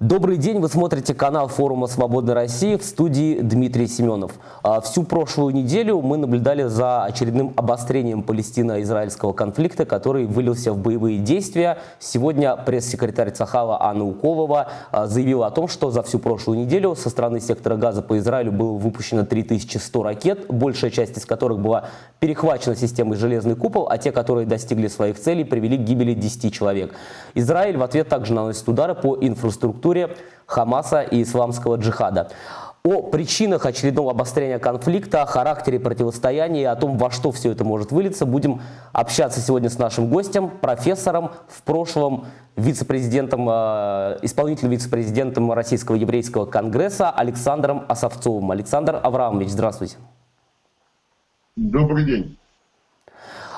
Добрый день, вы смотрите канал форума «Свободной России» в студии Дмитрий Семенов. А, всю прошлую неделю мы наблюдали за очередным обострением палестино-израильского конфликта, который вылился в боевые действия. Сегодня пресс-секретарь Цахала Анна Уколова а, заявила о том, что за всю прошлую неделю со стороны сектора газа по Израилю было выпущено 3100 ракет, большая часть из которых была перехвачена системой «Железный купол», а те, которые достигли своих целей, привели к гибели 10 человек. Израиль в ответ также наносит удары по инфраструктуре структуре Хамаса и исламского джихада. О причинах очередного обострения конфликта, о характере противостояния и о том, во что все это может вылиться, будем общаться сегодня с нашим гостем, профессором, в прошлом вице-президентом, э, исполнительным вице-президентом Российского еврейского конгресса Александром Осовцовым. Александр Авраамович, здравствуйте. Добрый день.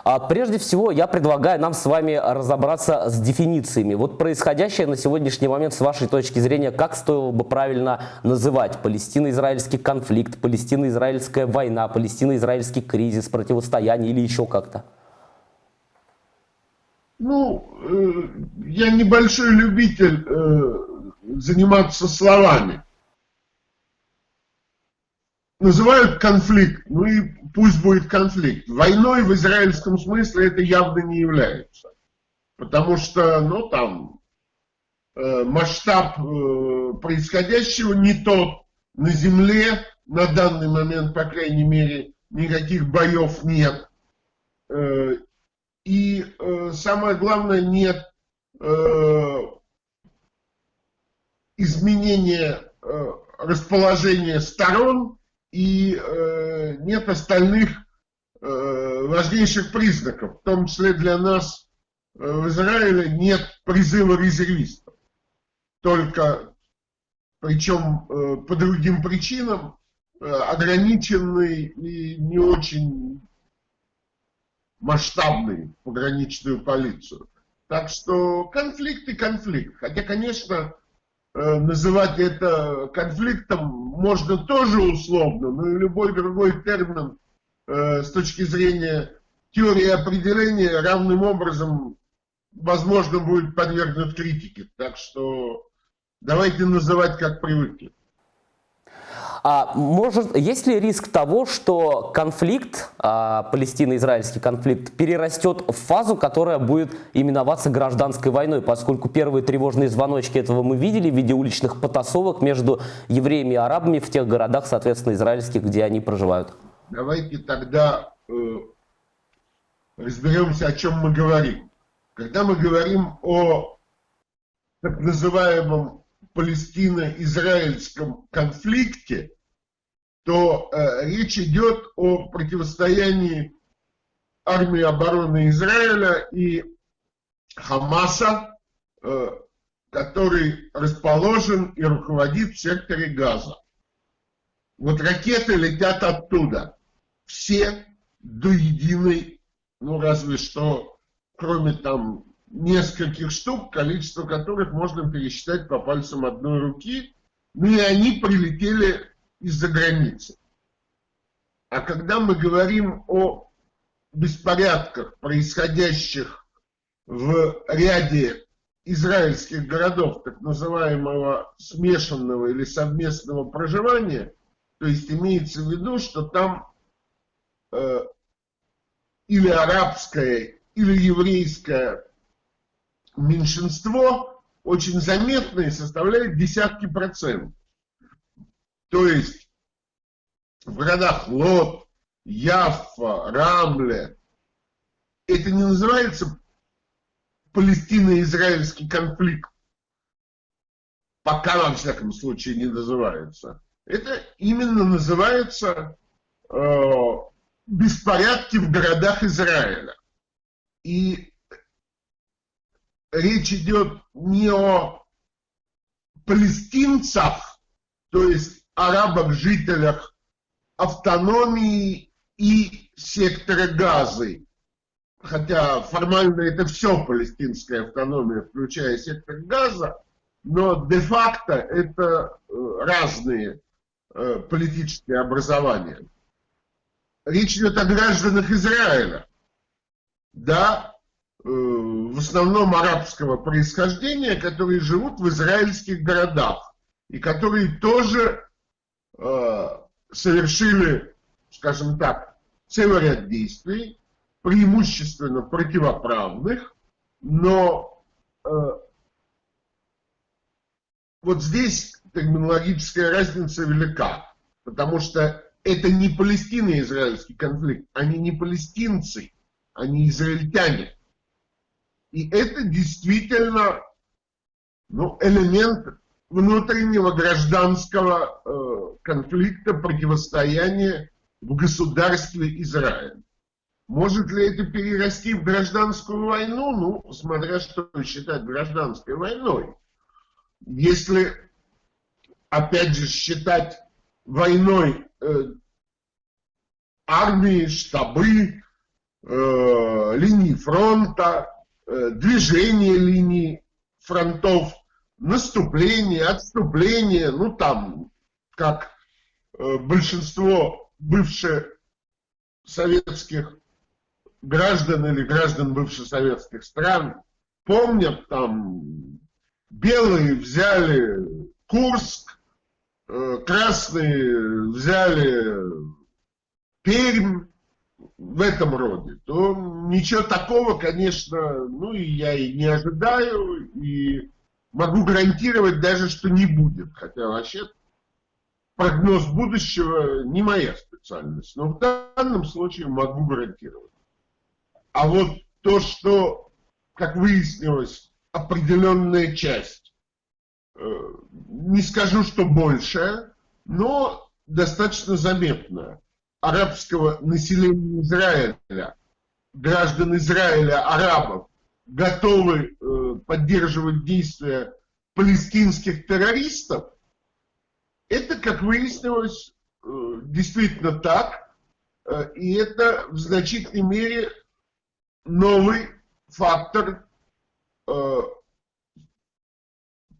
А прежде всего, я предлагаю нам с вами разобраться с дефинициями. Вот происходящее на сегодняшний момент, с вашей точки зрения, как стоило бы правильно называть палестино-израильский конфликт, палестино-израильская война, палестино-израильский кризис, противостояние или еще как-то? Ну, э, я небольшой любитель э, заниматься словами называют конфликт, ну и пусть будет конфликт. Войной в израильском смысле это явно не является. Потому что, ну там, э, масштаб э, происходящего не тот. На земле на данный момент, по крайней мере, никаких боев нет. Э, и самое главное, нет изменения расположения сторон и э, нет остальных э, важнейших признаков, в том числе для нас э, в Израиле нет призыва резервистов, только, причем э, по другим причинам, э, ограниченный и не очень масштабный пограничную полицию. Так что конфликт и конфликт. Хотя, конечно, называть это конфликтом можно тоже условно, но любой другой термин э, с точки зрения теории определения равным образом возможно будет подвергнут критике. Так что давайте называть как привыкли. А может, есть ли риск того, что конфликт, а, палестино-израильский конфликт, перерастет в фазу, которая будет именоваться гражданской войной, поскольку первые тревожные звоночки этого мы видели в виде уличных потасовок между евреями и арабами в тех городах, соответственно, израильских, где они проживают? Давайте тогда э, разберемся, о чем мы говорим. Когда мы говорим о так называемом палестино-израильском конфликте, то э, речь идет о противостоянии армии обороны Израиля и Хамаса, э, который расположен и руководит в секторе Газа. Вот ракеты летят оттуда. Все до единой, ну разве что, кроме там нескольких штук, количество которых можно пересчитать по пальцам одной руки, ну и они прилетели из-за границы. А когда мы говорим о беспорядках, происходящих в ряде израильских городов, так называемого смешанного или совместного проживания, то есть имеется в виду, что там э, или арабская, или еврейская меньшинство очень заметное составляет десятки процентов. То есть в городах Лот, Яффа, Рамле, это не называется палестино-израильский конфликт. Пока, во всяком случае, не называется. Это именно называется э, беспорядки в городах Израиля. И речь идет не о палестинцах, то есть арабах-жителях автономии и сектора Газы, хотя формально это все палестинская автономия, включая сектор Газа, но де-факто это э, разные э, политические образования. Речь идет о гражданах Израиля. Да, в основном арабского происхождения, которые живут в израильских городах и которые тоже э, совершили, скажем так, целый ряд действий, преимущественно противоправных, но э, вот здесь терминологическая разница велика, потому что это не палестино-израильский конфликт, они не палестинцы, они израильтяне. И это действительно ну, элемент внутреннего гражданского э, конфликта, противостояния в государстве Израиль. Может ли это перерасти в гражданскую войну? Ну, смотря что считать гражданской войной. Если, опять же, считать войной э, армии, штабы, э, линии фронта, движение линий фронтов, наступление, отступление, ну там, как э, большинство бывших советских граждан или граждан бывших советских стран помнят, там белые взяли Курск, э, красные взяли Пермь, в этом роде, то ничего такого, конечно, ну и я и не ожидаю, и могу гарантировать даже, что не будет. Хотя вообще прогноз будущего не моя специальность, но в данном случае могу гарантировать. А вот то, что, как выяснилось, определенная часть, э, не скажу, что большая, но достаточно заметная, арабского населения Израиля, граждан Израиля, арабов, готовы э, поддерживать действия палестинских террористов, это, как выяснилось, э, действительно так, э, и это в значительной мере новый фактор э,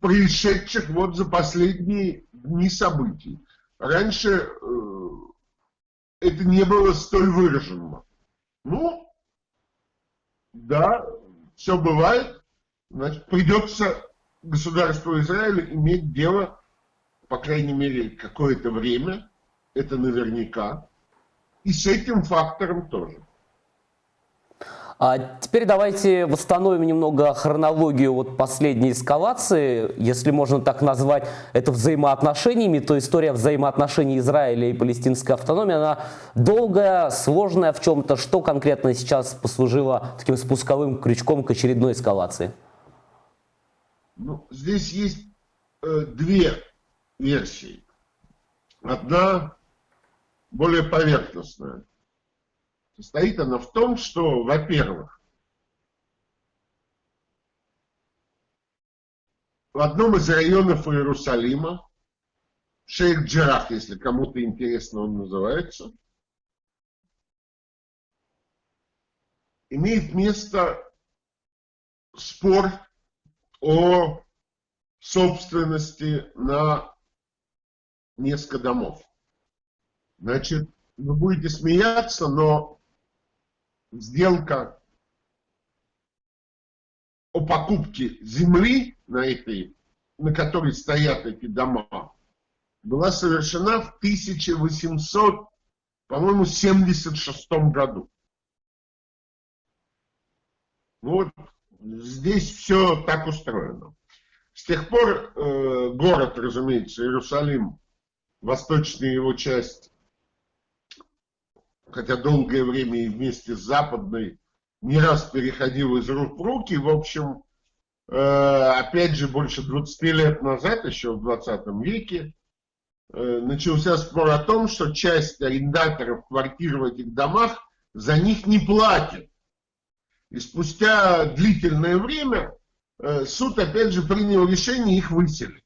происшедших вот за последние дни событий. Раньше э, это не было столь выражено. Ну, да, все бывает, значит, придется государству Израиля иметь дело, по крайней мере, какое-то время, это наверняка, и с этим фактором тоже. А теперь давайте восстановим немного хронологию вот последней эскалации, если можно так назвать это взаимоотношениями, то история взаимоотношений Израиля и палестинской автономии, она долгая, сложная в чем-то. Что конкретно сейчас послужило таким спусковым крючком к очередной эскалации? Ну, здесь есть э, две версии. Одна более поверхностная. Состоит она в том, что, во-первых, в одном из районов Иерусалима, Шейх Джарах, если кому-то интересно он называется, имеет место спор о собственности на несколько домов. Значит, вы будете смеяться, но сделка о покупке земли на этой, на которой стоят эти дома, была совершена в 1800, по-моему, 76 году. Вот здесь все так устроено. С тех пор э, город, разумеется, Иерусалим, восточная его часть, хотя долгое время и вместе с Западной, не раз переходил из рук в руки. В общем, э, опять же, больше 20 лет назад, еще в 20 веке, э, начался спор о том, что часть арендаторов квартир в этих домах за них не платит. И спустя длительное время э, суд опять же принял решение их выселить.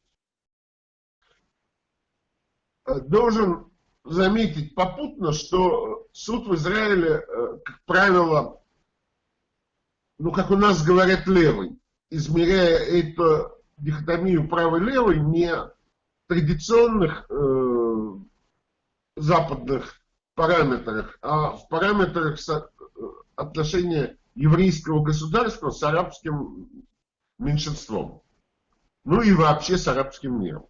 Должен заметить попутно, что суд в Израиле, э, как правило, ну, как у нас говорят, левый, измеряя эту дихотомию правый-левый не традиционных э, западных параметрах, а в параметрах э, отношения еврейского государства с арабским меньшинством. Ну и вообще с арабским миром.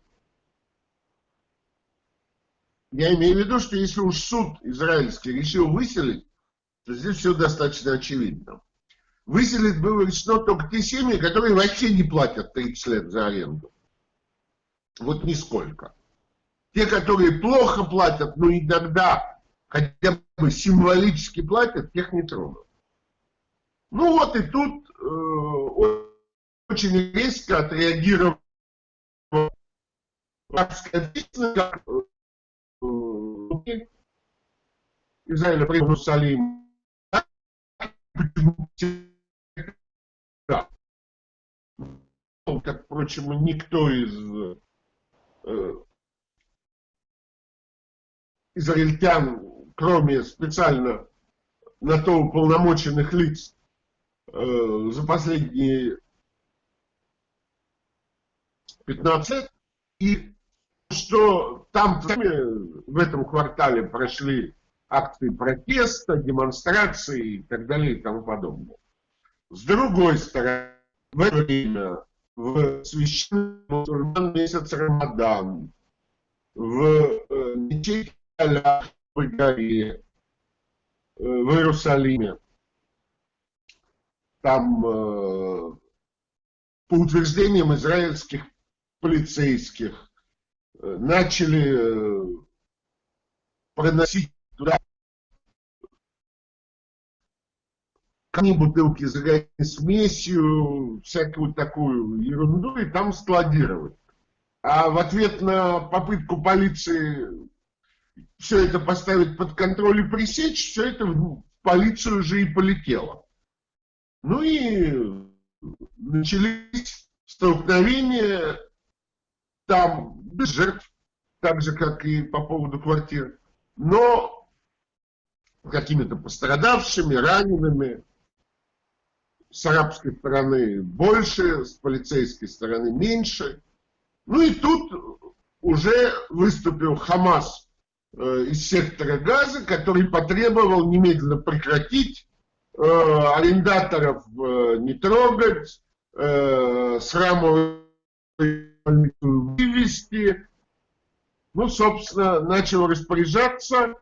Я имею в виду, что если уж суд израильский решил выселить, то здесь все достаточно очевидно. Выселить было решено только те семьи, которые вообще не платят 30 лет за аренду. Вот нисколько. Те, которые плохо платят, но иногда хотя бы символически платят, тех не тронут. Ну вот и тут э, очень резко отреагировал Израиля при Иерусалим. Да. Как, впрочем, никто из э, израильтян, кроме специально на то уполномоченных лиц э, за последние 15 и что там в этом квартале прошли акции протеста, демонстрации и так далее и тому подобное. С другой стороны, в это время в священный месяц Рамадан, в э, мечети Аля в горе, э, в Иерусалиме, там, э, по утверждениям израильских полицейских, начали проносить туда камни, бутылки с смесью, всякую такую ерунду, и там складировать. А в ответ на попытку полиции все это поставить под контроль и пресечь, все это в полицию уже и полетело. Ну и начались столкновения там без жертв, так же, как и по поводу квартир, но какими-то пострадавшими, ранеными, с арабской стороны больше, с полицейской стороны меньше. Ну и тут уже выступил Хамас э, из сектора газа, который потребовал немедленно прекратить, э, арендаторов э, не трогать, э, срамовую вывести. Ну, собственно, начал распоряжаться э,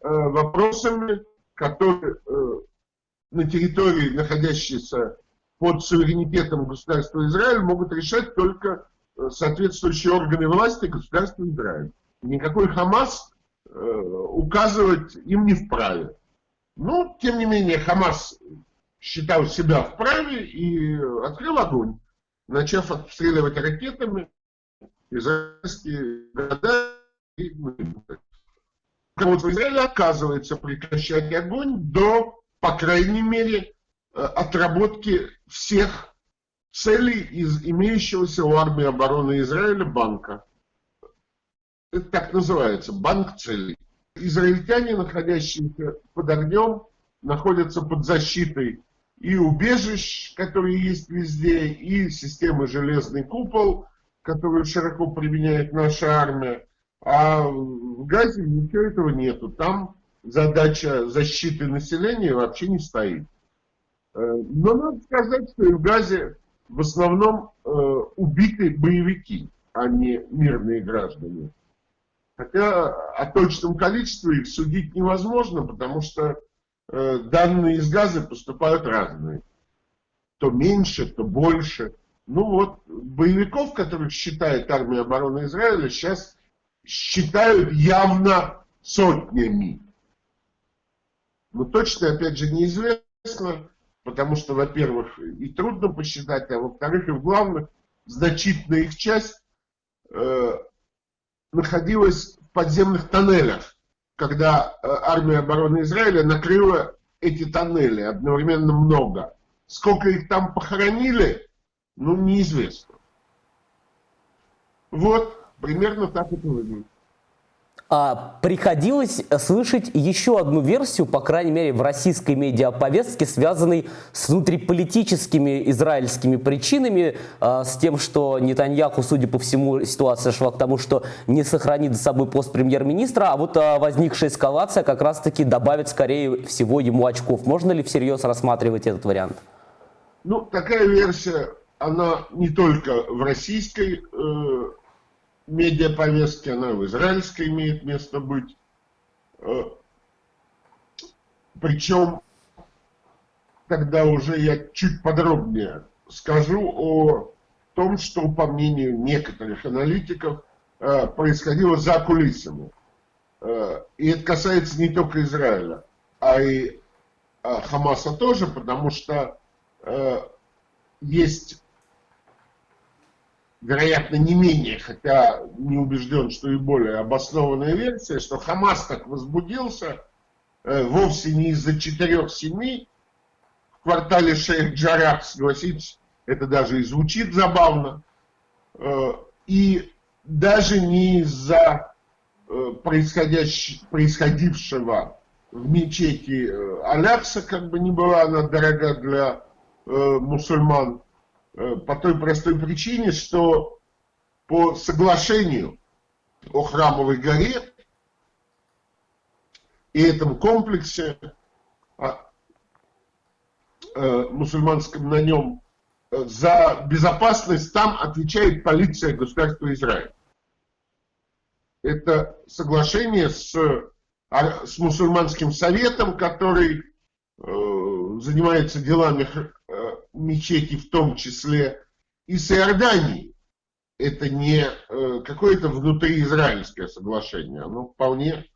вопросами, которые э, на территории, находящейся под суверенитетом государства Израиль, могут решать только э, соответствующие органы власти государства Израиль. Никакой Хамас указывать им не вправе. Но, тем не менее, Хамас считал себя вправе и открыл огонь, начав обстреливать ракетами израильские города и Руководство Израиля отказывается прекращать огонь до по крайней мере, э, отработки всех целей из имеющегося у армии обороны Израиля банка. Это так называется, банк целей. Израильтяне, находящиеся под огнем, находятся под защитой и убежищ, которые есть везде, и системы «Железный купол», которую широко применяет наша армия. А в Газе ничего этого нету. Там задача защиты населения вообще не стоит. Э, но надо сказать, что и в Газе в основном э, убиты боевики, а не мирные граждане. Хотя о точном количестве их судить невозможно, потому что данные из Газа поступают разные. То меньше, то больше. Ну вот, боевиков, которых считает армия обороны Израиля, сейчас считают явно сотнями. Но точно, опять же, неизвестно, потому что, во-первых, и трудно посчитать, а во-вторых, и в главных, значительная их часть э, находилась в подземных тоннелях, когда э, армия обороны Израиля накрыла эти тоннели одновременно много. Сколько их там похоронили, ну, неизвестно. Вот, примерно так это выглядит. А, приходилось слышать еще одну версию, по крайней мере, в российской медиаповестке, связанной с внутриполитическими израильскими причинами, а, с тем, что Нетаньяху, судя по всему, ситуация шла к тому, что не сохранит за собой пост премьер-министра, а вот а, возникшая эскалация как раз-таки добавит, скорее всего, ему очков. Можно ли всерьез рассматривать этот вариант? Ну, такая версия, она не только в российской э, медиаповестки, она в израильской имеет место быть. Э, Причем, тогда уже я чуть подробнее скажу о том, что, по мнению некоторых аналитиков, э, происходило за кулисами. Э, и это касается не только Израиля, а и Хамаса тоже, потому что есть вероятно, не менее, хотя не убежден, что и более обоснованная версия, что Хамас так возбудился э, вовсе не из-за четырех семей. В квартале Шейх Джарах, согласитесь, это даже и звучит забавно, э, и даже не из-за э, происходившего в мечети э, Алякса, как бы ни была она дорога для э, мусульман, по той простой причине, что по соглашению о Храмовой горе и этом комплексе а, э, мусульманском на нем э, за безопасность там отвечает полиция государства Израиль. Это соглашение с, а, с мусульманским советом, который э, занимается делами мечети в том числе и с Иорданией. Это не э, какое-то внутриизраильское соглашение, оно вполне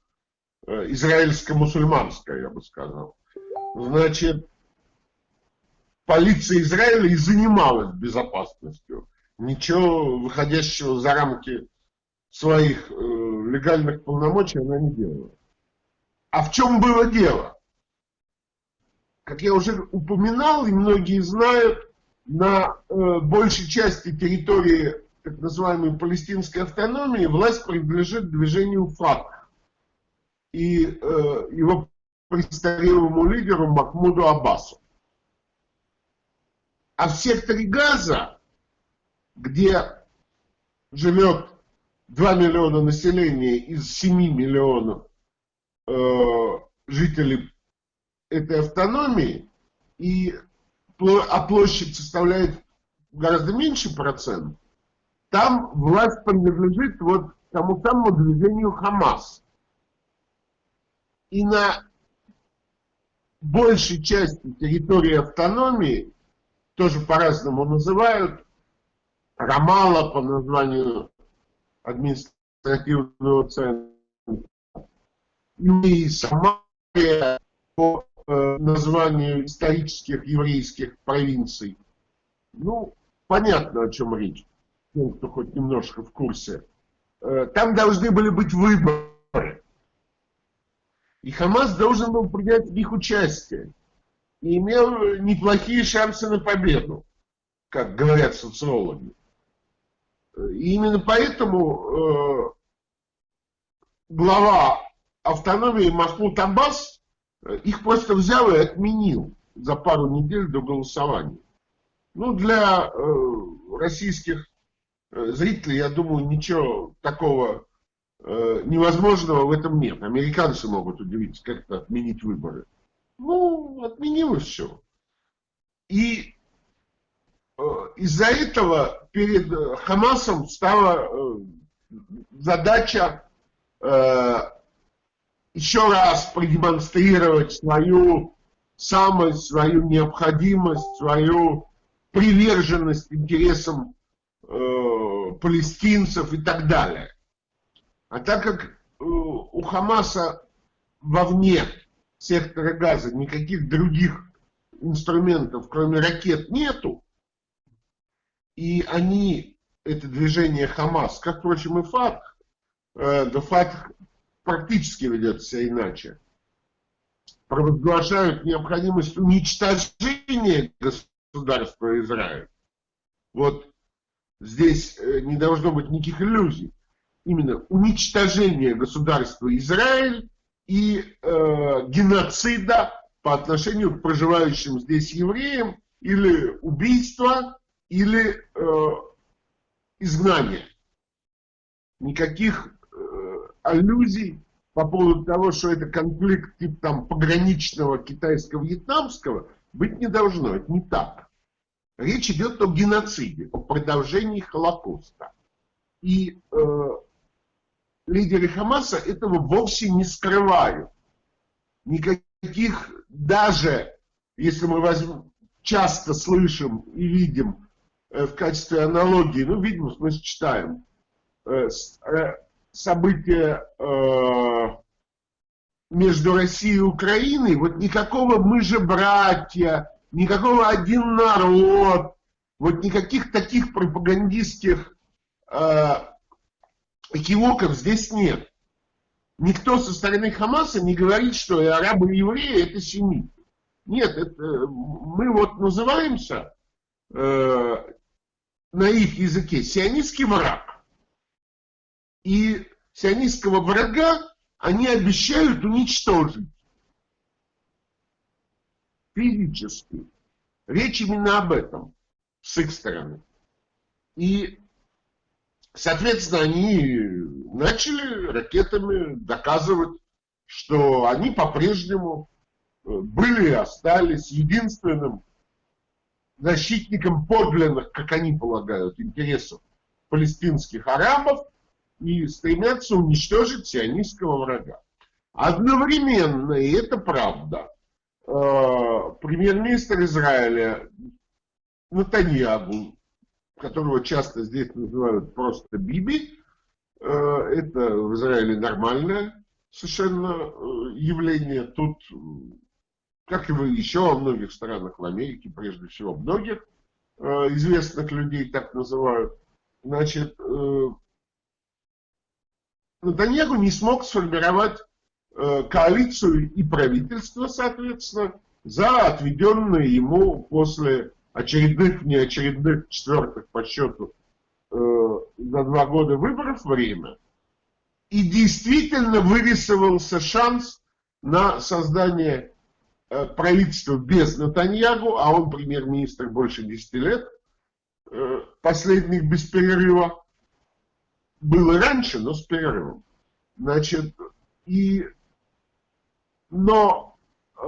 э, израильско-мусульманское, я бы сказал. Значит, полиция Израиля и занималась безопасностью. Ничего выходящего за рамки своих э, легальных полномочий она не делала. А в чем было дело? Как я уже упоминал, и многие знают, на э, большей части территории так называемой палестинской автономии власть принадлежит движению ФАТ и э, его престарелому лидеру Махмуду Аббасу. А в секторе Газа, где живет 2 миллиона населения из 7 миллионов э, жителей этой автономии, и, а площадь составляет гораздо меньше процент, там власть принадлежит вот тому самому движению Хамас. И на большей части территории автономии, тоже по-разному называют, Рамала по названию административного центра, и Самария по названию исторических еврейских провинций. Ну, понятно, о чем речь, тем, кто хоть немножко в курсе. Э, там должны были быть выборы. И Хамас должен был принять в них участие. И имел неплохие шансы на победу, как говорят социологи. И именно поэтому э, глава автономии Махмуд Аббас их просто взял и отменил за пару недель до голосования. Ну, для э, российских э, зрителей, я думаю, ничего такого э, невозможного в этом нет. Американцы могут удивиться, как это отменить выборы. Ну, отменилось все. И э, из-за этого перед Хамасом стала э, задача э, еще раз продемонстрировать свою самость, свою необходимость, свою приверженность интересам э, палестинцев и так далее. А так как э, у Хамаса вовне сектора газа никаких других инструментов, кроме ракет, нету, и они, это движение Хамас, как, впрочем, и ФАТХ, э, да ФАТХ практически ведет себя иначе. Провозглашают необходимость уничтожения государства Израиль. Вот здесь э, не должно быть никаких иллюзий. именно уничтожения государства Израиль и э, геноцида по отношению к проживающим здесь евреям или убийства, или э, изгнания. Никаких аллюзий по поводу того, что это конфликт типа там пограничного китайско-вьетнамского, быть не должно. Это не так. Речь идет о геноциде, о продолжении Холокоста. И э, лидеры Хамаса этого вовсе не скрывают. Никаких, даже если мы возьмем, часто слышим и видим э, в качестве аналогии, ну, видим, смысле, читаем, э, э, события э, между Россией и Украиной, вот никакого мы же братья, никакого один народ, вот никаких таких пропагандистских э, экивоков здесь нет. Никто со стороны Хамаса не говорит, что и арабы и евреи это семиты. Нет, это, мы вот называемся э, на их языке сионистский враг. И сионистского врага они обещают уничтожить физически. Речь именно об этом с их стороны. И, соответственно, они начали ракетами доказывать, что они по-прежнему э, были и остались единственным защитником подлинных, как они полагают, интересов палестинских арабов и стремятся уничтожить сионистского врага. Одновременно, и это правда, э, премьер-министр Израиля Натаньягу, которого часто здесь называют просто Биби, э, это в Израиле нормальное совершенно э, явление. Тут, как и еще во многих странах в Америке, прежде всего многих известных людей так называют, значит, Натаньягу не смог сформировать э, коалицию и правительство, соответственно, за отведенное ему после очередных, неочередных, четвертых по счету э, за два года выборов время. И действительно вырисовался шанс на создание э, правительства без Натаньягу, а он премьер-министр больше 10 лет, э, последних без перерыва было раньше, но с перерывом. Значит, и, но э,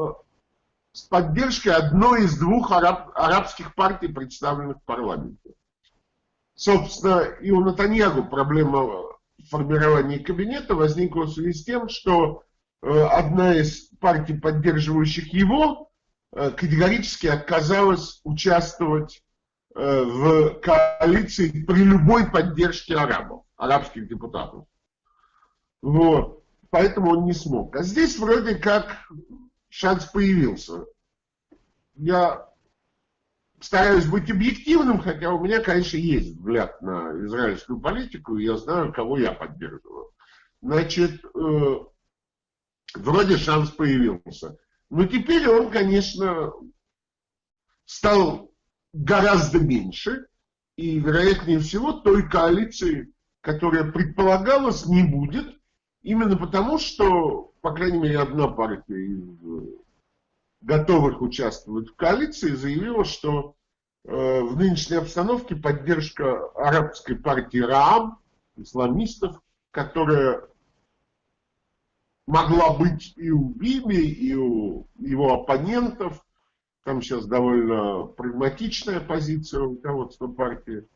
с поддержкой одной из двух араб, арабских партий, представленных в парламенте. Собственно, и у Натаньягу проблема формирования кабинета возникла в связи с тем, что э, одна из партий, поддерживающих его, э, категорически отказалась участвовать э, в коалиции при любой поддержке арабов арабских депутатов. Вот. Поэтому он не смог. А здесь вроде как шанс появился. Я стараюсь быть объективным, хотя у меня, конечно, есть взгляд на израильскую политику, и я знаю, кого я поддерживаю. Значит, э, вроде шанс появился. Но теперь он, конечно, стал гораздо меньше, и, вероятнее всего, той коалиции, которая предполагалось не будет, именно потому, что, по крайней мере, одна партия из э, готовых участвовать в коалиции заявила, что э, в нынешней обстановке поддержка арабской партии Раам, исламистов, которая могла быть и у Биби, и у его оппонентов, там сейчас довольно прагматичная позиция руководства партии,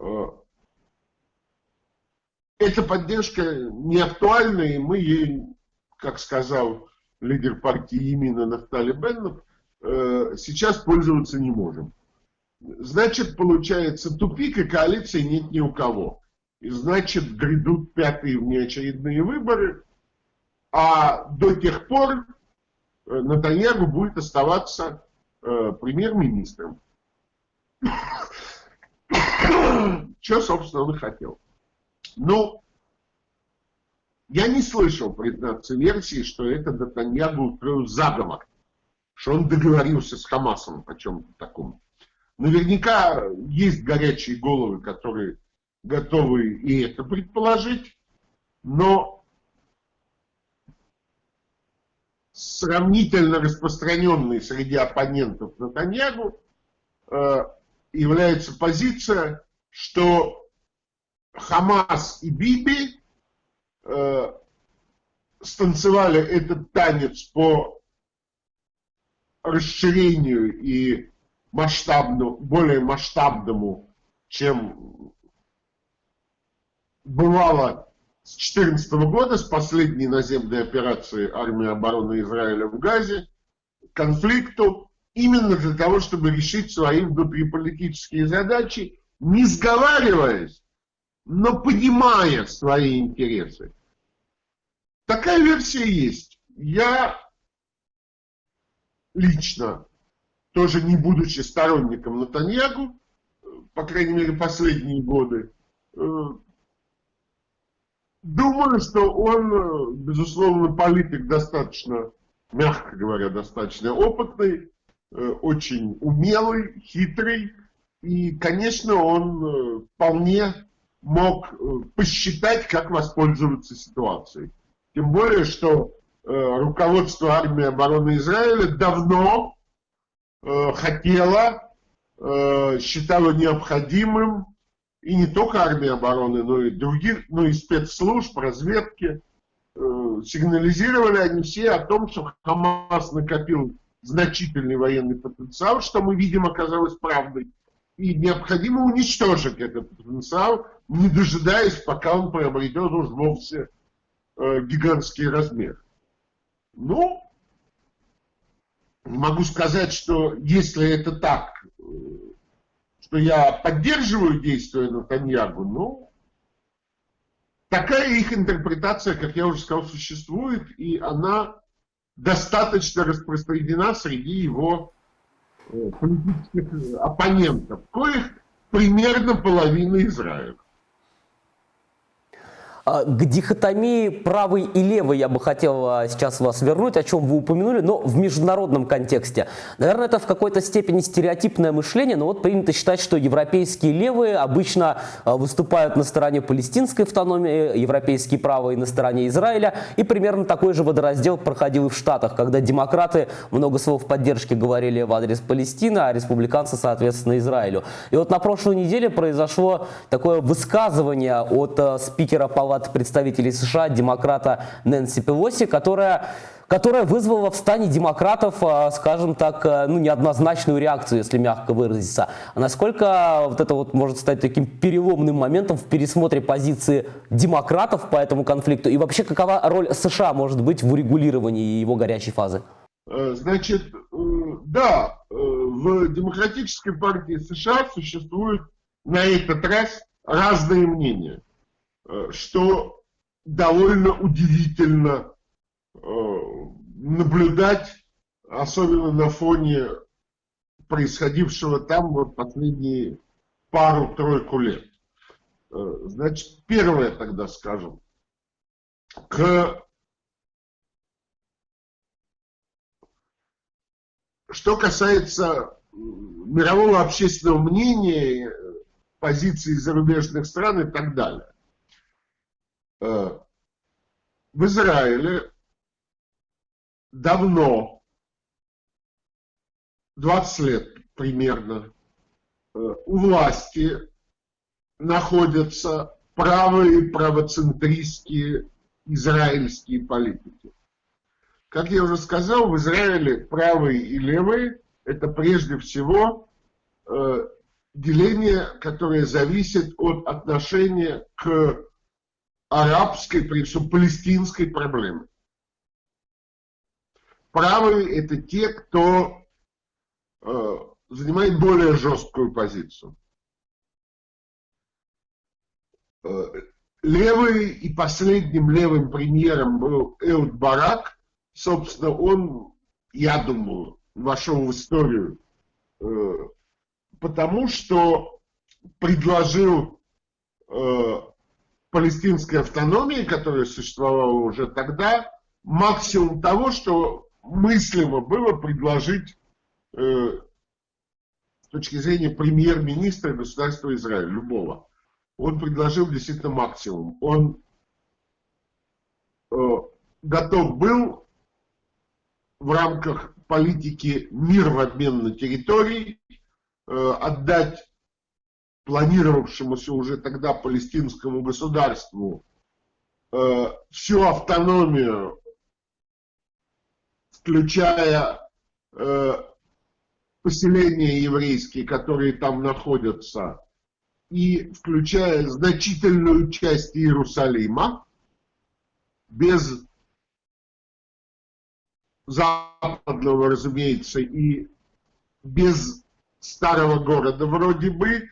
э, эта поддержка не актуальна, и мы ей, как сказал лидер партии Емина Нафтали Беннов, э, сейчас пользоваться не можем. Значит, получается тупик, и коалиции нет ни у кого. И значит, грядут пятые внеочередные выборы, а до тех пор э, Натаньягу будет оставаться э, премьер-министром. Что, собственно, он и хотел. Ну, я не слышал, признаться, версии, что это Натаньягу устроил заговор, что он договорился с Хамасом о чем-то таком. Наверняка есть горячие головы, которые готовы и это предположить, но сравнительно распространенной среди оппонентов Натаньягу э, является позиция, что Хамас и Биби э, станцевали этот танец по расширению и масштабному, более масштабному, чем бывало с 2014 года, с последней наземной операции армии обороны Израиля в Газе, конфликту, именно для того, чтобы решить свои внутриполитические задачи, не сговариваясь, но понимая свои интересы. Такая версия есть. Я лично, тоже не будучи сторонником Натаньягу, по крайней мере последние годы, э, думаю, что он, безусловно, политик достаточно, мягко говоря, достаточно опытный, э, очень умелый, хитрый, и, конечно, он э, вполне мог посчитать, как воспользоваться ситуацией. Тем более, что э, руководство армии обороны Израиля давно э, хотело, э, считало необходимым, и не только армия обороны, но и других, ну и спецслужб, разведки, э, сигнализировали они все о том, что Хамас накопил значительный военный потенциал, что мы видим оказалось правдой. И необходимо уничтожить этот потенциал, не дожидаясь, пока он приобретет уж вовсе э, гигантский размер. Ну, могу сказать, что если это так, э, что я поддерживаю действия Натаньягу, но такая их интерпретация, как я уже сказал, существует, и она достаточно распространена среди его политических оппонентов, коих примерно половина Израиля. А, к дихотомии правый и левый я бы хотел а, сейчас вас вернуть, о чем вы упомянули, но в международном контексте. Наверное, это в какой-то степени стереотипное мышление, но вот принято считать, что европейские левые обычно а, выступают на стороне палестинской автономии, европейские правые на стороне Израиля, и примерно такой же водораздел проходил и в Штатах, когда демократы много слов поддержки говорили в адрес Палестины, а республиканцы, соответственно, Израилю. И вот на прошлой неделе произошло такое высказывание от спикера Палаты от представителей США, демократа Нэнси Пелоси, которая которая вызвала в стане демократов, а, скажем так, э, ну, неоднозначную реакцию, если мягко выразиться. А насколько вот это вот может стать таким переломным моментом в пересмотре позиции демократов по этому конфликту? И вообще, какова роль США может быть в урегулировании его горячей фазы? Э, значит, э, да, в Демократической партии США существуют на этот раз разные мнения. Э, что довольно удивительно э, наблюдать, особенно на фоне происходившего там вот последние пару-тройку лет. Э, значит, первое тогда скажем. К... Что касается мирового общественного мнения, позиции зарубежных стран и так далее. Э, в Израиле давно, 20 лет примерно, э, у власти находятся правые правоцентристские израильские политики. Как я уже сказал, в Израиле правые и левые – это прежде всего э, деление, которое зависит от отношения к арабской, прежде всего палестинской проблемы. Правые – это те, кто э, занимает более жесткую позицию. Э, левый и последним левым премьером был Эуд Барак. Собственно, он, я думаю, вошел в историю, э, потому что предложил э, палестинской автономии, которая существовала уже тогда, максимум того, что мыслимо было предложить э, с точки зрения премьер-министра государства Израиля, любого. он предложил действительно максимум. Он э, готов был в рамках политики мир в обмен на территории э, отдать планировавшемуся уже тогда палестинскому государству э, всю автономию, включая э, поселения еврейские, которые там находятся, и включая значительную часть Иерусалима, без западного, разумеется, и без старого города вроде бы.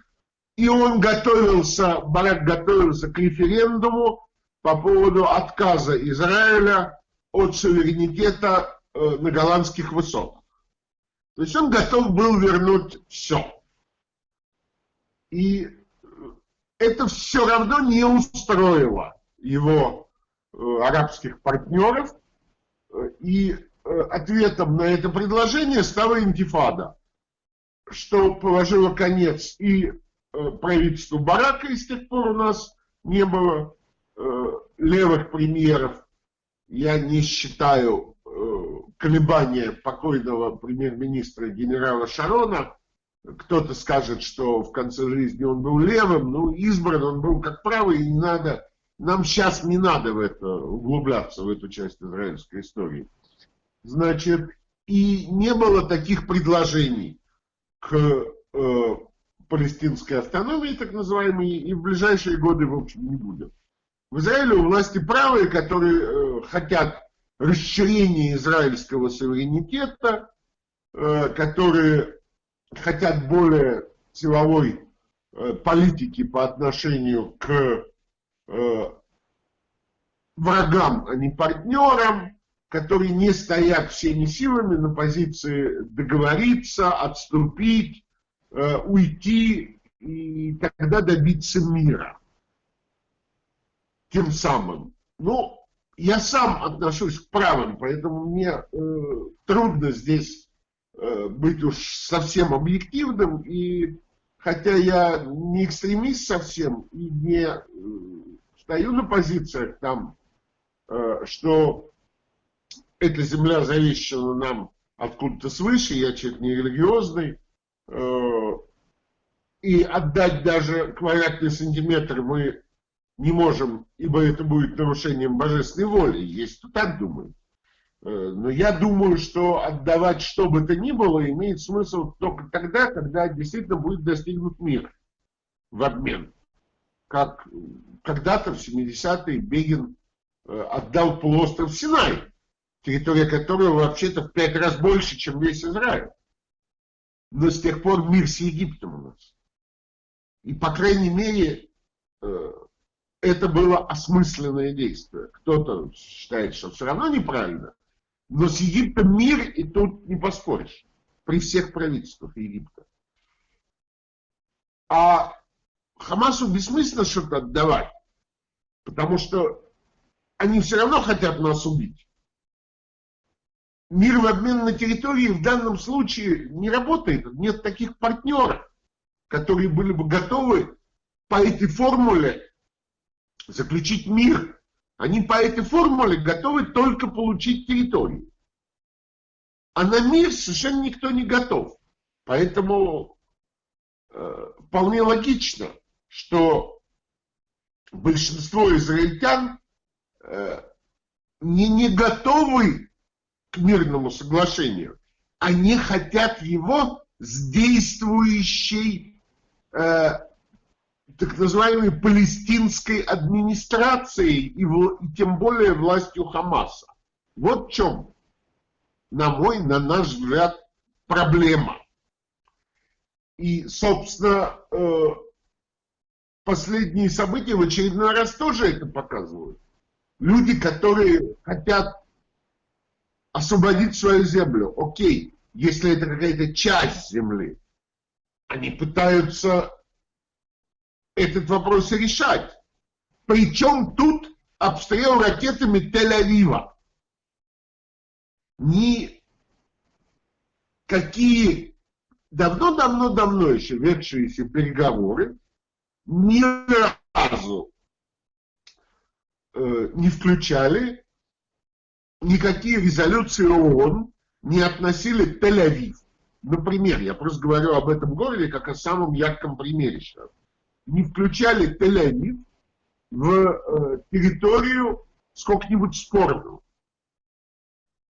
И он готовился, Барак готовился к референдуму по поводу отказа Израиля от суверенитета э, на голландских высотах. То есть он готов был вернуть все. И это все равно не устроило его э, арабских партнеров. И э, ответом на это предложение стала интифада, что положило конец и э, правительству Барака, и с тех пор у нас не было левых премьеров. Я не считаю колебания покойного премьер-министра генерала Шарона кто-то скажет, что в конце жизни он был левым, ну, избран он был как правый, и не надо, нам сейчас не надо в это углубляться, в эту часть израильской истории. Значит, и не было таких предложений к э, палестинской автономии, так называемой, и в ближайшие годы, в общем, не будет. В Израиле у власти правые, которые э, хотят расширения израильского суверенитета, э, которые хотят более силовой э, политики по отношению к э, врагам, а не партнерам, которые не стоят всеми силами на позиции договориться, отступить, э, уйти и тогда добиться мира. Тем самым. Ну, я сам отношусь к правым, поэтому мне э, трудно здесь Э, быть уж совсем объективным, и хотя я не экстремист совсем и не э, стою на позициях там, э, что эта земля завещана нам откуда-то свыше, я человек не религиозный, и отдать даже квадратный сантиметр мы не можем, ибо это будет нарушением божественной воли. Есть кто так думает. Э, но я думаю, что отдавать что бы то ни было имеет смысл только тогда, когда действительно будет достигнут мир в обмен. Как когда-то в 70-е Бегин э, отдал полуостров Синай, территория которого вообще-то в пять раз больше, чем весь Израиль. Но с тех пор мир с Египтом у нас. И, по крайней мере, э, это было осмысленное действие. Кто-то считает, что все равно неправильно, но с Египтом мир, и тут не поспоришь, при всех правительствах Египта. А Хамасу бессмысленно что-то отдавать, потому что они все равно хотят нас убить. Мир в обмен на территории в данном случае не работает. Нет таких партнеров, которые были бы готовы по этой формуле заключить мир они по этой формуле готовы только получить территорию. А на мир совершенно никто не готов. Поэтому э, вполне логично, что большинство израильтян э, не, не готовы к мирному соглашению. Они хотят его с действующей э, так называемой палестинской администрацией и, в, и тем более властью Хамаса. Вот в чем, на мой, на наш взгляд, проблема. И, собственно, э, последние события в очередной раз тоже это показывают. Люди, которые хотят освободить свою землю, окей, если это какая-то часть земли, они пытаются этот вопрос решать. Причем тут обстрел ракетами Тель-Авива. Ни какие давно-давно-давно еще ведшиеся переговоры ни разу э, не включали никакие резолюции ООН, не относили Тель-Авив. Например, я просто говорю об этом городе как о самом ярком примере сейчас. Не включали Тель-Авив в э, территорию сколько-нибудь спорную.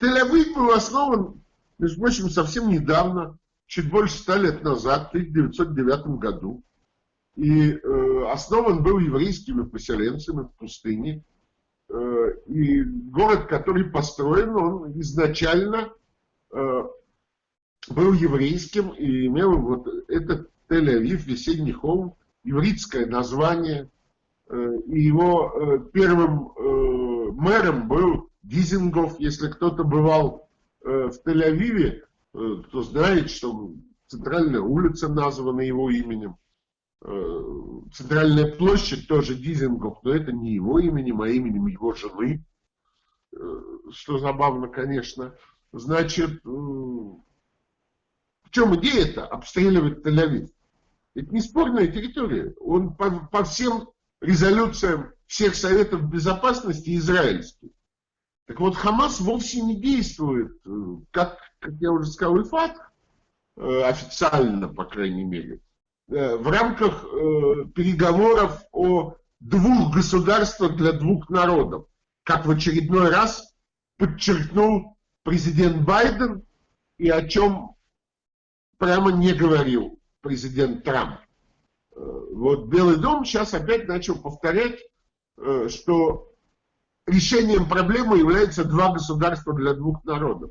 Тель-Авив был основан, между прочим, совсем недавно, чуть больше ста лет назад, в 1909 году. И э, основан был еврейскими поселенцами в пустыне. Э, и город, который построен, он изначально э, был еврейским и имел вот этот Тель-Авив, весенний холм, еврейское название. Э, и его э, первым э, мэром был Дизингов. Если кто-то бывал в Тель-Авиве, кто знает, что центральная улица названа его именем. Центральная площадь тоже Дизингов, но это не его именем, а именем его жены. Что забавно, конечно. Значит, чем идея-то обстреливать Тель-Авив? Это не спорная территория. Он по, по всем резолюциям всех Советов Безопасности израильский. Так вот, Хамас вовсе не действует, как как я уже сказал, ИФАТ, э, официально, по крайней мере, э, в рамках э, переговоров о двух государствах для двух народов, как в очередной раз подчеркнул президент Байден и о чем прямо не говорил президент Трамп. Вот Белый дом сейчас опять начал повторять, что решением проблемы является два государства для двух народов.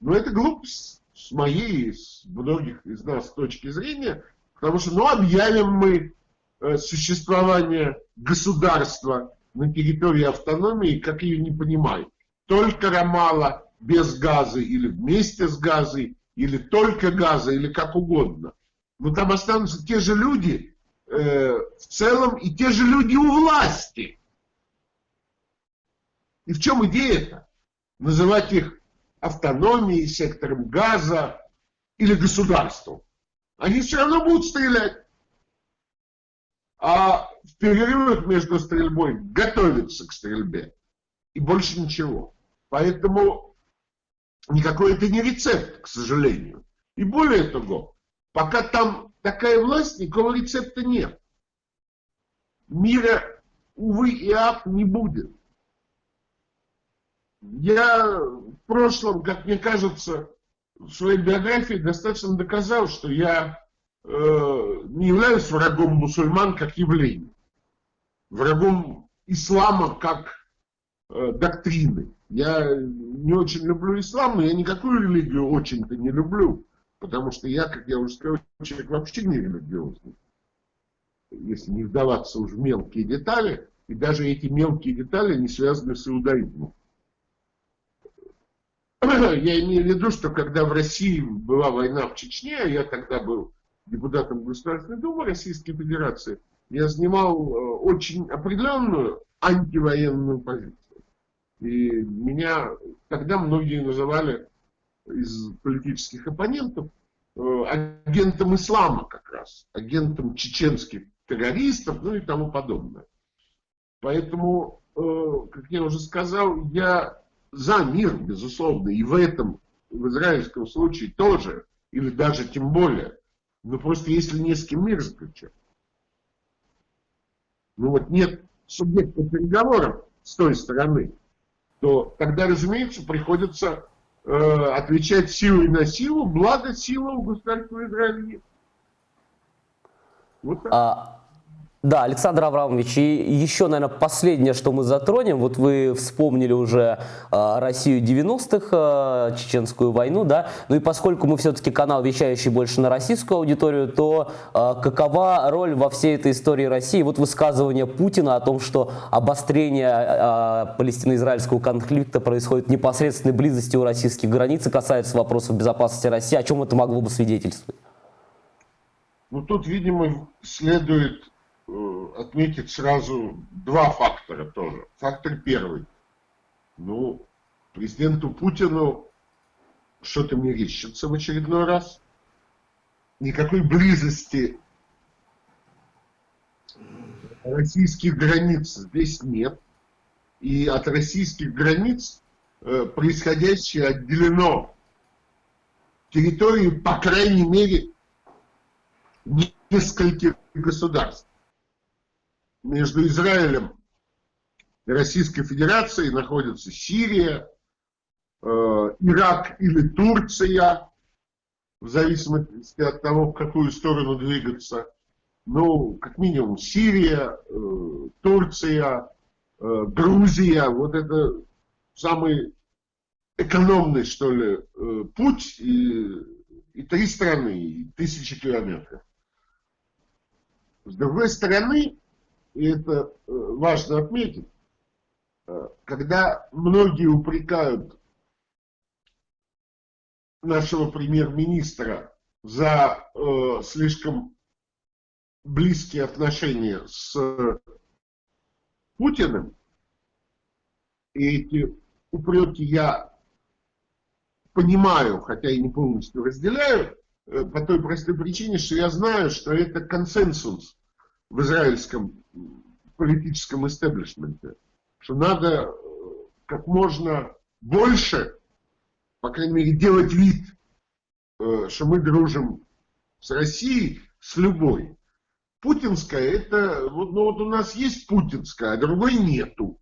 Но это глупость с моей, с многих из нас точки зрения, потому что, ну, объявим мы э, существование государства на территории автономии, как ее не понимают. Только Рамала без газа или вместе с газой, или только газа, или как угодно. Но там останутся те же люди э, в целом и те же люди у власти. И в чем идея-то? Называть их автономией, сектором газа или государством. Они все равно будут стрелять. А в перерывах между стрельбой готовятся к стрельбе. И больше ничего. Поэтому никакой это не рецепт, к сожалению. И более того, пока там такая власть, никакого рецепта нет. Мира, увы и ах, не будет. Я в прошлом, как мне кажется, в своей биографии достаточно доказал, что я э, не являюсь врагом мусульман как явление, врагом ислама как э, доктрины. Я не очень люблю ислам, но я никакую религию очень-то не люблю, потому что я, как я уже сказал, человек вообще не религиозный. Если не вдаваться уже в мелкие детали, и даже эти мелкие детали не связаны с иудаизмом. Я имею в виду, что когда в России была война в Чечне, а я тогда был депутатом Государственной Думы Российской Федерации, я занимал э, очень определенную антивоенную позицию. И меня тогда многие называли из политических оппонентов э, агентом ислама как раз, агентом чеченских террористов, ну и тому подобное. Поэтому, э, как я уже сказал, я за мир, безусловно, и в этом, в израильском случае тоже, или даже тем более. Но просто если не с кем мир заключать. Ну вот нет субъекта переговоров с той стороны, то тогда, разумеется, приходится э, отвечать силой на силу, благо сила у государства Израиля нет. Вот так. А, да, Александр Аврамович, и еще, наверное, последнее, что мы затронем, вот вы вспомнили уже э, Россию 90-х, э, а, Чеченскую войну, да, ну и поскольку мы все-таки канал, вещающий больше на российскую аудиторию, то э, какова роль во всей этой истории России? Вот высказывание Путина о том, что обострение э, палестино-израильского конфликта происходит в непосредственной близости у российских границ и касается вопросов безопасности России, о чем это могло бы свидетельствовать? Ну тут, видимо, следует отметить сразу два фактора тоже. Фактор первый. Ну, президенту Путину что-то мерещится в очередной раз. Никакой близости российских границ здесь нет. И от российских границ э, происходящее отделено территорию, по крайней мере, нескольких государств. Между Израилем и Российской Федерацией находятся Сирия, э, Ирак или Турция, в зависимости от того, в какую сторону двигаться. Ну, как минимум, Сирия, э, Турция, э, Грузия, вот это самый экономный, что ли, путь, и, и три страны, и тысячи километров. С другой стороны, и это важно отметить, когда многие упрекают нашего премьер-министра за э, слишком близкие отношения с Путиным, и эти упреки я понимаю, хотя и не полностью разделяю, э, по той простой причине, что я знаю, что это консенсус в израильском политическом истеблишменте, что надо э, как можно больше по крайней мере, делать вид, э, что мы дружим с Россией, с любой. Путинская, это, вот, ну вот у нас есть путинская, а другой нету.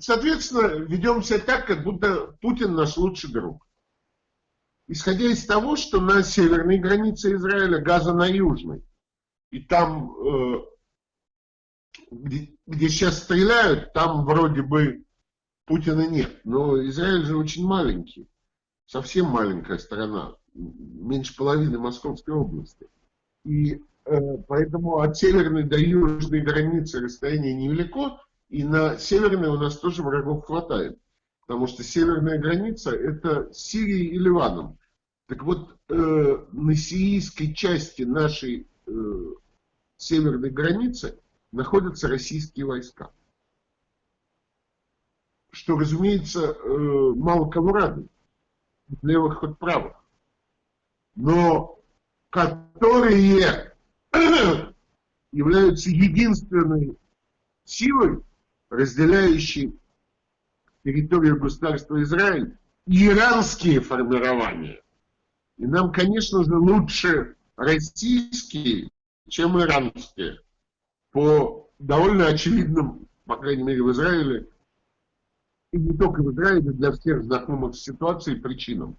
Соответственно, ведем себя так, как будто Путин наш лучший друг. Исходя из того, что на северной границе Израиля газа на южной, и там, э, где, где сейчас стреляют, там вроде бы Путина нет. Но Израиль же очень маленький. Совсем маленькая страна. Меньше половины Московской области. И э, поэтому от северной до южной границы расстояние невелико. И на северной у нас тоже врагов хватает. Потому что северная граница это Сирия и Ливаном. Так вот, э, на сирийской части нашей северной границы находятся российские войска. Что, разумеется, э, мало кого радует, левых от правых, но которые являются единственной силой, разделяющей территорию государства Израиль и иранские формирования. И нам, конечно же, лучше российские, чем иранские, по довольно очевидным, по крайней мере в Израиле, и не только в Израиле, для всех знакомых с ситуацией причинам.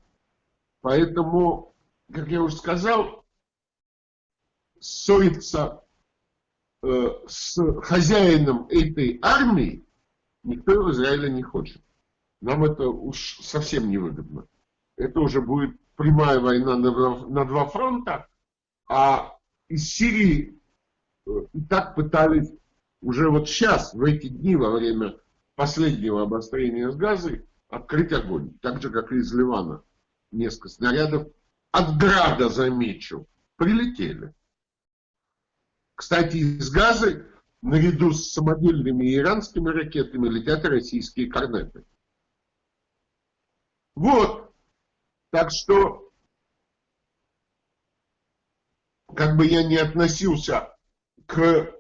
Поэтому, как я уже сказал, ссориться э, с хозяином этой армии никто в Израиле не хочет. Нам это уж совсем невыгодно. Это уже будет прямая война на, на два фронта, а из Сирии э, и так пытались уже вот сейчас, в эти дни, во время последнего обострения с газой открыть огонь. Так же, как и из Ливана. Несколько снарядов от града, замечу, прилетели. Кстати, из газы наряду с самодельными иранскими ракетами летят российские корнеты. Вот. Так что, как бы я не относился к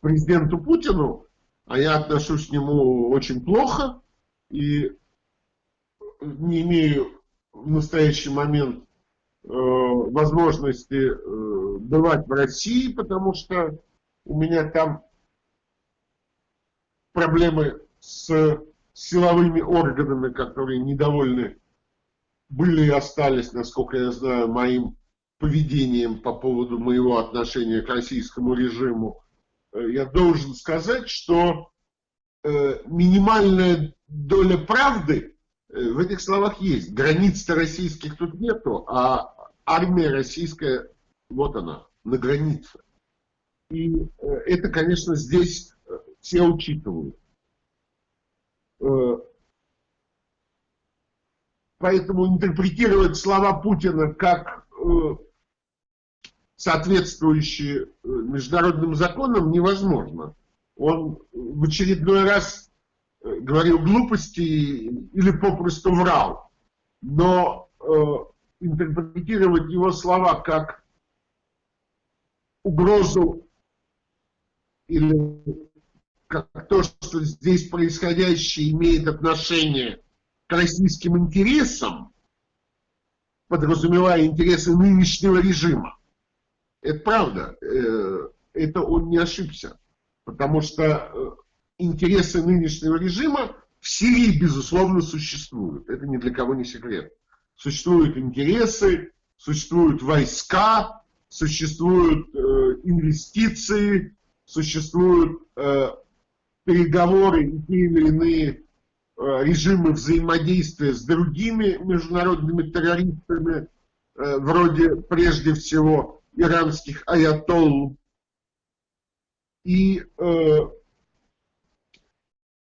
президенту Путину, а я отношусь к нему очень плохо и не имею в настоящий момент э, возможности э, бывать в России, потому что у меня там проблемы с силовыми органами, которые недовольны были и остались, насколько я знаю, моим поведением по поводу моего отношения к российскому режиму Э, я должен сказать, что э, минимальная доля правды э, в этих словах есть. Границ-то российских тут нету, а армия российская, вот она, на границе. И это, конечно, здесь все учитывают. Поэтому интерпретировать слова Путина как соответствующие э, международным законам, невозможно. Он в очередной раз э, говорил глупости или попросту врал. Но э, интерпретировать его слова как угрозу или как то, что здесь происходящее имеет отношение к российским интересам, подразумевая интересы нынешнего режима. Это правда, э, это он не ошибся, потому что э, интересы нынешнего режима в Сирии, безусловно, существуют. Это ни для кого не секрет. Существуют интересы, существуют войска, существуют э, инвестиции, существуют переговоры и те или иные режимы взаимодействия с другими международными террористами, вроде прежде всего иранских аятолл. И э,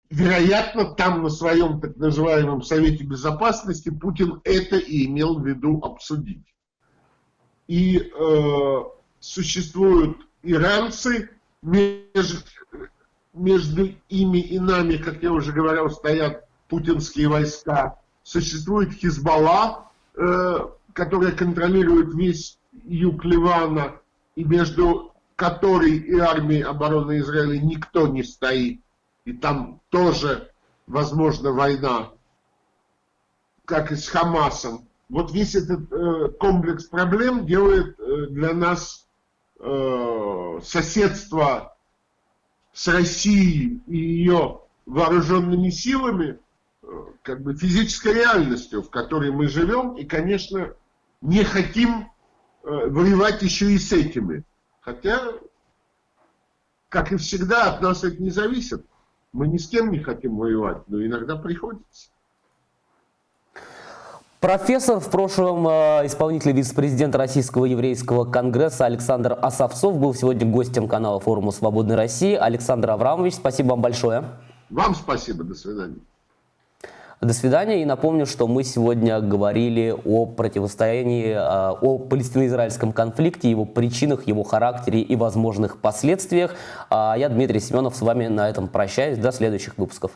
вероятно, там на своем так называемом Совете Безопасности Путин это и имел в виду обсудить. И э, существуют иранцы, между, между ими и нами, как я уже говорил, стоят путинские войска. Существует Хизбалла, э, которая контролирует весь юг Ливана, и между которой и армией обороны Израиля никто не стоит и там тоже возможна война, как и с Хамасом. Вот весь этот э, комплекс проблем делает э, для нас э, соседство с Россией и ее вооруженными силами э, как бы физической реальностью, в которой мы живем, и, конечно, не хотим воевать еще и с этими. Хотя, как и всегда, от нас это не зависит. Мы ни с кем не хотим воевать, но иногда приходится. Профессор, в прошлом э, исполнитель вице-президента Российского еврейского конгресса Александр Осовцов был сегодня гостем канала форума «Свободной России». Александр Аврамович, спасибо вам большое. Вам спасибо, до свидания. До свидания. И напомню, что мы сегодня говорили о противостоянии, а, о палестино-израильском конфликте, его причинах, его характере и возможных последствиях. А я, Дмитрий Семенов, с вами на этом прощаюсь. До следующих выпусков.